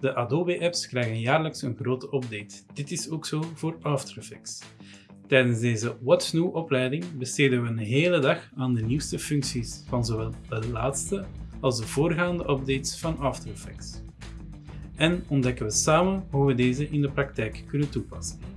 De Adobe-apps krijgen jaarlijks een grote update. Dit is ook zo voor After Effects. Tijdens deze What's New opleiding besteden we een hele dag aan de nieuwste functies van zowel de laatste als de voorgaande updates van After Effects. En ontdekken we samen hoe we deze in de praktijk kunnen toepassen.